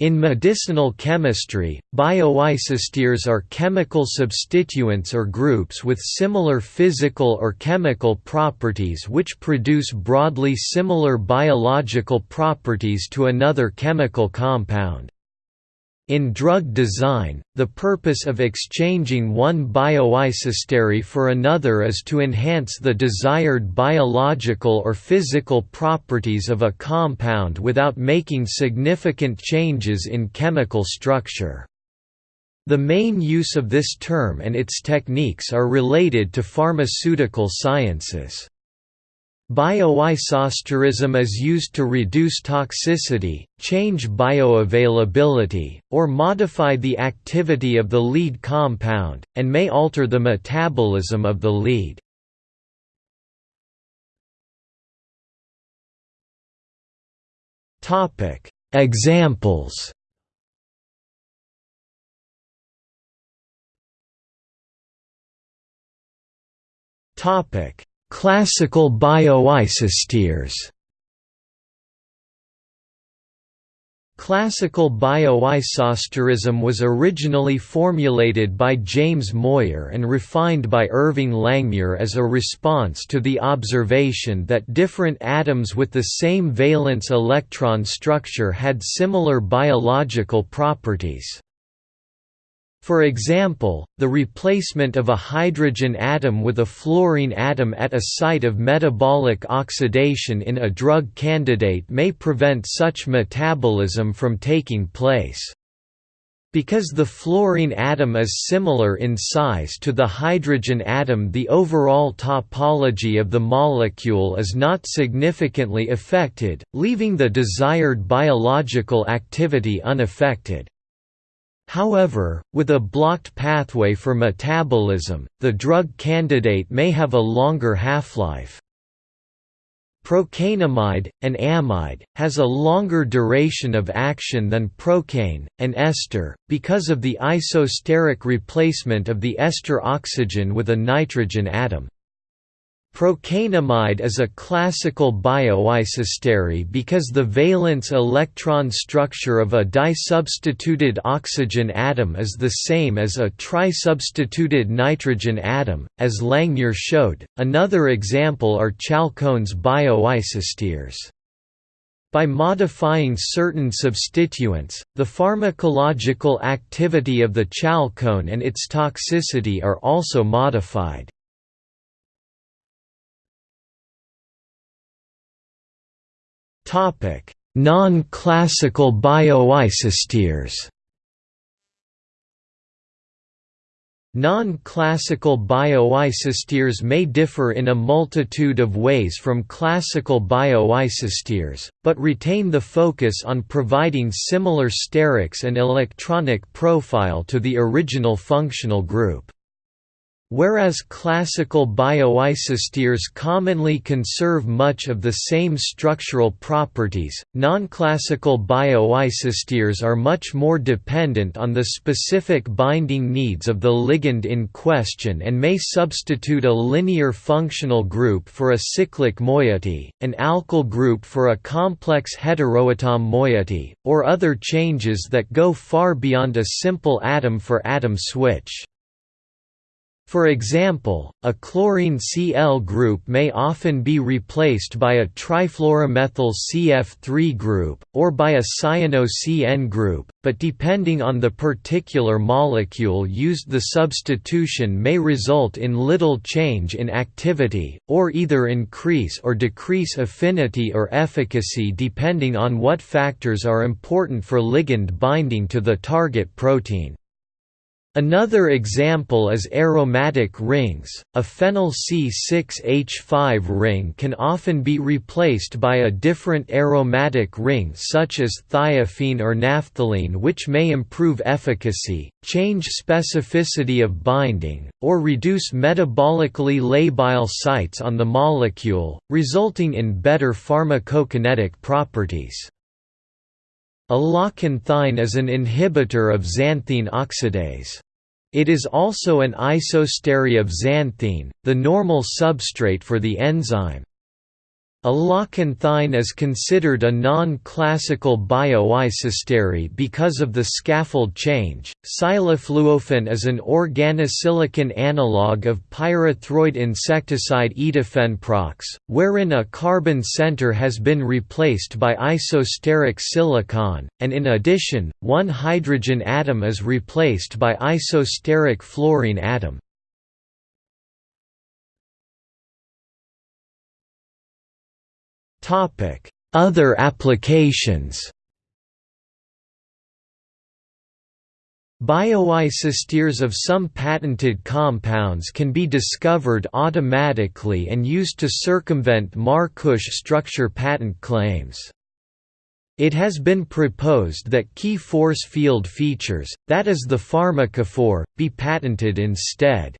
In medicinal chemistry, bioisosteres are chemical substituents or groups with similar physical or chemical properties which produce broadly similar biological properties to another chemical compound. In drug design, the purpose of exchanging one bioisostere for another is to enhance the desired biological or physical properties of a compound without making significant changes in chemical structure. The main use of this term and its techniques are related to pharmaceutical sciences. Bioisosterism is used to reduce toxicity, change bioavailability, or modify the activity of the lead compound, and may alter the metabolism of the lead. Examples Topic Classical bioisosteres Classical bioisosterism was originally formulated by James Moir and refined by Irving Langmuir as a response to the observation that different atoms with the same valence electron structure had similar biological properties. For example, the replacement of a hydrogen atom with a fluorine atom at a site of metabolic oxidation in a drug candidate may prevent such metabolism from taking place. Because the fluorine atom is similar in size to the hydrogen atom the overall topology of the molecule is not significantly affected, leaving the desired biological activity unaffected. However, with a blocked pathway for metabolism, the drug candidate may have a longer half-life. Procainamide, an amide, has a longer duration of action than procaine, an ester, because of the isosteric replacement of the ester oxygen with a nitrogen atom. Procainamide is a classical bioisostere because the valence electron structure of a disubstituted oxygen atom is the same as a trisubstituted nitrogen atom, as Langmuir showed. Another example are chalcones bioisosteres. By modifying certain substituents, the pharmacological activity of the chalcone and its toxicity are also modified. Non-classical bioisosteres Non-classical bioisosteres may differ in a multitude of ways from classical bioisosteres, but retain the focus on providing similar sterics and electronic profile to the original functional group. Whereas classical bioisosteres commonly conserve much of the same structural properties, non-classical bioisosteres are much more dependent on the specific binding needs of the ligand in question and may substitute a linear functional group for a cyclic moiety, an alkyl group for a complex heteroatom moiety, or other changes that go far beyond a simple atom-for-atom -atom switch. For example, a chlorine Cl group may often be replaced by a trifluoromethyl CF3 group, or by a cyano-CN group, but depending on the particular molecule used the substitution may result in little change in activity, or either increase or decrease affinity or efficacy depending on what factors are important for ligand binding to the target protein. Another example is aromatic rings. A phenyl C6H5 ring can often be replaced by a different aromatic ring such as thiophene or naphthalene which may improve efficacy, change specificity of binding, or reduce metabolically labile sites on the molecule, resulting in better pharmacokinetic properties. Alloxanthine is an inhibitor of xanthine oxidase. It is also an isostere of xanthine, the normal substrate for the enzyme. Alloxanthine is considered a non-classical bioisostery because of the scaffold change. Silafluofen is an organosilicon analog of pyrethroid insecticide etofenprox, wherein a carbon center has been replaced by isosteric silicon, and in addition, one hydrogen atom is replaced by isosteric fluorine atom. Other applications Bioisosteres of some patented compounds can be discovered automatically and used to circumvent Markush structure patent claims. It has been proposed that key force field features, that is the pharmacophore, be patented instead.